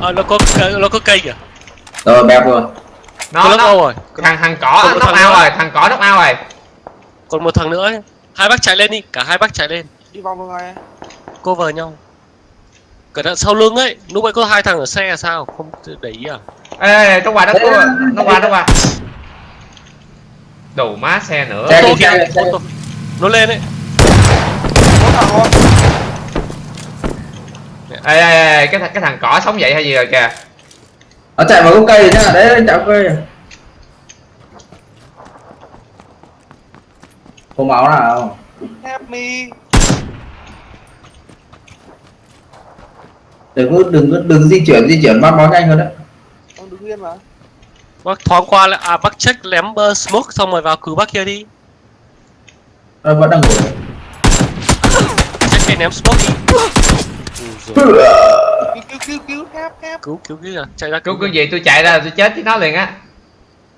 Ờ, nó có cây- nó có cây kìa. Rồi bẹp rồi. Nó nó. rồi. Thằng thằng cỏ Còn một nó thằng nữa. rồi thằng cỏ nó out rồi. Còn một thằng nữa ấy. hai bác chạy lên đi cả hai bác chạy lên. Đi vòng ngoài. Cover nhau. Cẩn thận sau lưng ấy lúc ấy có hai thằng ở xe là sao? Không để ý à? Ê ê, nó qua nó qua nó qua nó qua đủ má xe nữa. Xe Ô tô kìa, ô tô. nó lên ấy. Bốn thằng luôn ê ê ê cái thằng cái thằng cỏ sống dậy hay gì rồi kìa. Nó chạy vào gốc cây đấy anh chạy cây Không máu nào help me. Đừng có đừng có đừng di chuyển di chuyển bắt máu nhanh hơn đấy. Ông đứng yên mà. Bác thoáng qua lại à bác check lém uh, smoke xong rồi vào cứu bác kia đi. Nó vẫn đang ngồi check cái ném smoke đi cứu cứu cứu cứu help help cứu cứu cứu à chạy ra cứu cái gì tôi chạy ra tôi chết với nó liền á.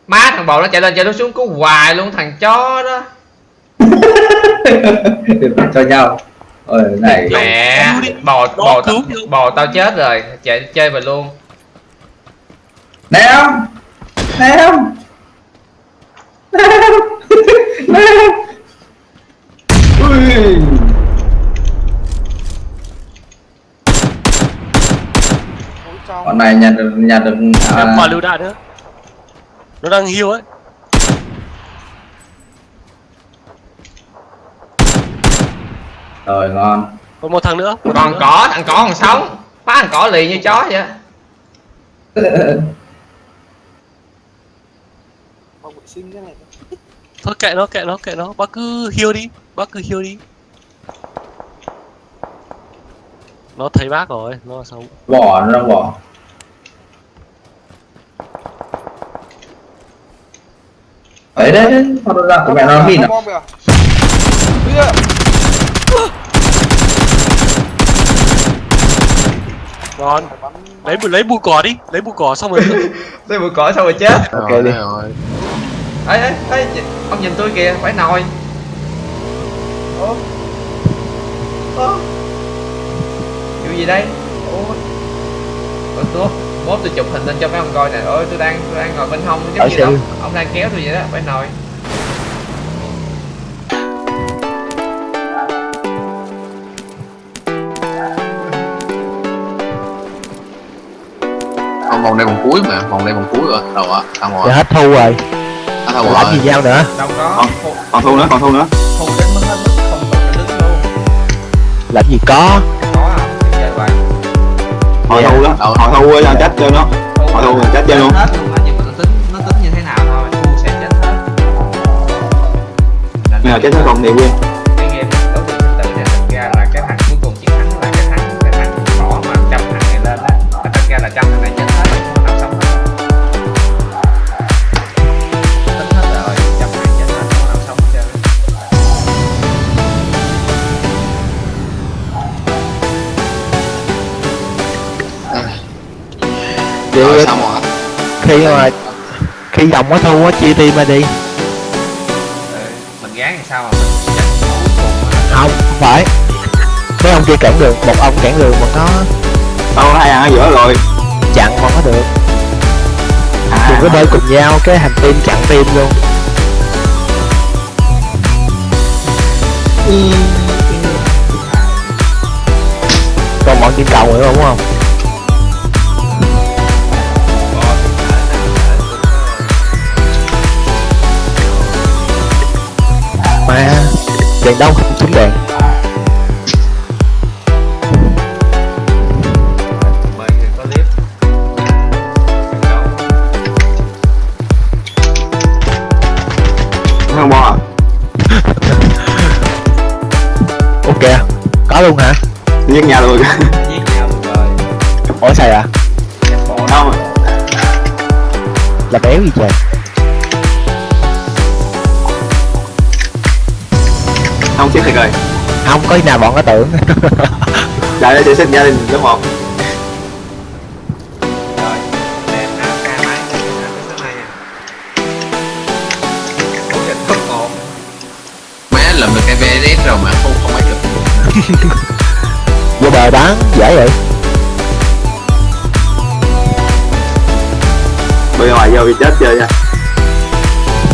Má thằng bò nó chạy lên chạy nó xuống cứu hoài luôn thằng chó đó. Cho nhau. Ôi này. Mẹ cứu bò bò cứu tao, bò tao chết rồi chạy chơi về luôn. Ném Ném Ném Ném Ui Ôi trong Con này nhặt được nhặt được ném à, quả lựu đạn nữa nó đang hiêu ấy. Rồi ngon. Còn một thằng nữa. Một thằng còn nữa. cỏ thằng cỏ còn sống. Phá thằng cỏ lì như chó vậy. Phòng vệ sinh thế này thôi. Kệ nó kệ nó kệ nó. Bác cứ hiêu đi. Bác cứ hiêu đi nó thấy bác rồi nó sống Bỏ nó đang bỏ. Đấy đấy nó ra của mẹ nó mìn à? Bắn lấy bụi lấy bụi cỏ đi lấy bụi cỏ xong rồi tôi bụi cỏ xong rồi chết. Ok đi. ê ê ê ông nhìn tôi kìa phải nồi. Ủa? Ủa gì đây ủa ủa tôi mốt tôi chụp hình lên cho mấy ông coi nè ôi tôi đang tôi đang ngồi bên hông giống như ông, ông đang kéo tôi vậy đó phải nồi Không, vòng đây vòng cuối mà, vòng đây vòng cuối rồi. Đâu ạ? Sao Giờ rồi? hết thu rồi À, đâu làm rồi? gì nhau nữa đâu có Còn- thu Còn thu nữa, còn thu nữa. thu đến mức hết mức không cần phải đứng luôn làm gì có Hồi thu đó, hồi thu cho chết cho nó. Họ thu rồi, chết chơi luôn. hết luôn nhưng mà nó tính nó tính như thế nào thôi sẽ chết hết mà chết nó còn thì nguyên. Vậy khi mà khi dòng có thu á chia team ra đi. Ừ, mình gán thì sao mà mình không không phải. Mấy ông kia cản đường một ông cản đường mà nó Đâu hai thằng ở giữa rồi. chặn mà có được. À, đừng có bơi cùng nhau cái hành team chặn team luôn. Còn bọn team cầu nữa đúng không đèn không trúng đèn không à? ok có luôn hả Giết nhau luôn. giết nhau luôn rồi ủa sao à Không. là béo gì trời Không chết thiệt rồi. không có nào bọn nó tưởng Đại để xếp gia đình lớp 1. rồi đem AK máy lên cái số một Má lượm được cái VSS rồi mà không không ai được. vô bờ bán dễ vậy Bây ngoài vô bị chết chơi nha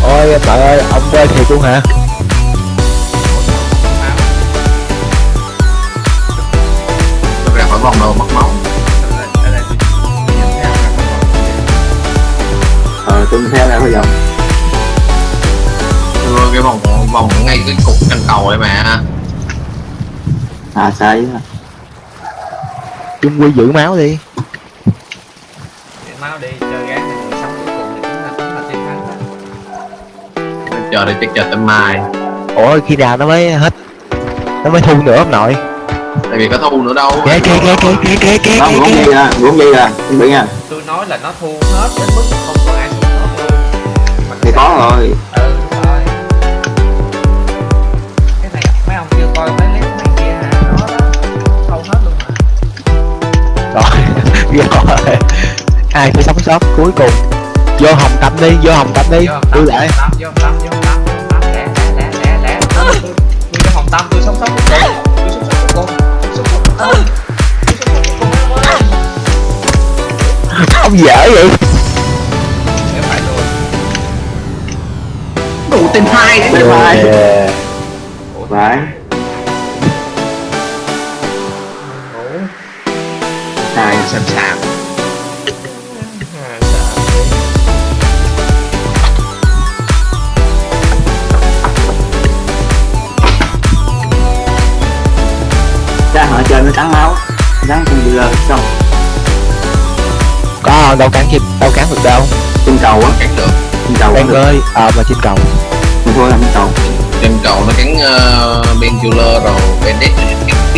Ôi trời ơi ông quay thiệt luôn hả vòng đâu mất máu Ờ tôi theo ra vòng Đưa cái vòng vòng ngay cái cục cành cầu ấy mà. À sai á Chung quy giữ máu đi. Máu đi chơi gán sống cuối cùng thì chúng ta chúng ta chiến thắng. Đó chờ đi chắc chờ tới mai. Ủa khi nào nó mới hết Nó mới thu nữa ông nội tại vì có thu nữa đâu. Kìa kìa kìa kìa kìa kìa Nó kìa muốn gì ra, muốn gì ra, chuẩn bị nha. Tôi nói là nó thu hết đến mức không có ai thu hết. Luôn Thì có rồi. Ừ rồi. Cái này mấy ông chưa coi mấy clip này kia hả nó đó. Thâu hết luôn Rồi Rồi. Ai phải sống sót cuối cùng. Vô hồng tập đi Vô hồng tập đi. Vô hồng Tôi lại vô hồng tâm vô hồng tâm vô hồng tâm lẹ lẹ lẹ lẹ lẹ. Tôi vô hồng tâm tôi sống sót. cuối cùng Ông dở vậy? Đủ tên hai Ủa, Phải ngủ Hai sẵn sàng. Ra họ chơi nó cắn máu Cắn con bị lơ xong Có đâu cắn chim Đâu cắn được đâu? Trên cầu á cắn được. Trên cầu á ơi Ờ mà trên cầu. Mình thua là trên cầu. Trên cầu nó cắn uh, ben rồi bandit